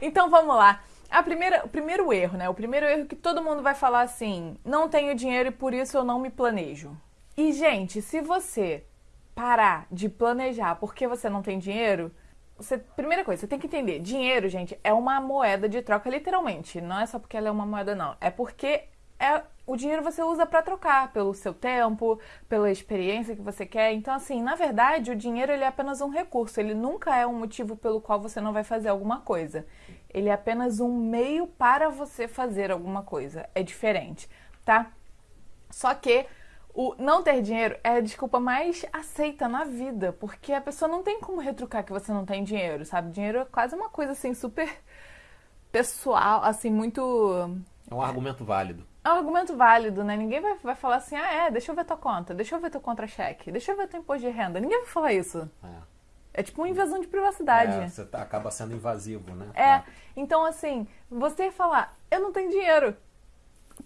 Então vamos lá. A primeira, o primeiro erro, né? O primeiro erro que todo mundo vai falar assim: não tenho dinheiro e por isso eu não me planejo. E, gente, se você parar de planejar porque você não tem dinheiro, você, primeira coisa, você tem que entender: dinheiro, gente, é uma moeda de troca, literalmente. Não é só porque ela é uma moeda, não. É porque é, o dinheiro você usa para trocar pelo seu tempo, pela experiência que você quer. Então, assim, na verdade, o dinheiro ele é apenas um recurso. Ele nunca é um motivo pelo qual você não vai fazer alguma coisa. Ele é apenas um meio para você fazer alguma coisa. É diferente, tá? Só que o não ter dinheiro é a desculpa mais aceita na vida, porque a pessoa não tem como retrucar que você não tem dinheiro, sabe? Dinheiro é quase uma coisa assim super pessoal, assim, muito. É um argumento válido. É um argumento válido, né? Ninguém vai, vai falar assim, ah, é, deixa eu ver tua conta, deixa eu ver teu contra-cheque, deixa eu ver teu imposto de renda. Ninguém vai falar isso. É. É tipo uma invasão de privacidade. É, você tá, acaba sendo invasivo, né? É. é. Então, assim, você falar, eu não tenho dinheiro.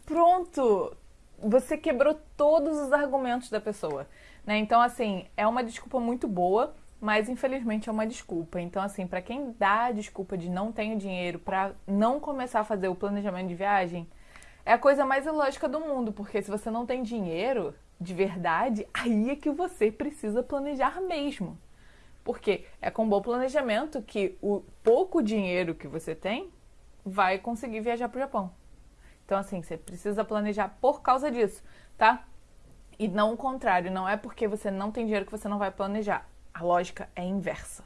Pronto você quebrou todos os argumentos da pessoa, né? Então, assim, é uma desculpa muito boa, mas infelizmente é uma desculpa. Então, assim, para quem dá a desculpa de não tenho dinheiro para não começar a fazer o planejamento de viagem, é a coisa mais ilógica do mundo, porque se você não tem dinheiro de verdade, aí é que você precisa planejar mesmo. Porque é com bom planejamento que o pouco dinheiro que você tem vai conseguir viajar para o Japão. Então, assim, você precisa planejar por causa disso, tá? E não o contrário, não é porque você não tem dinheiro que você não vai planejar. A lógica é inversa.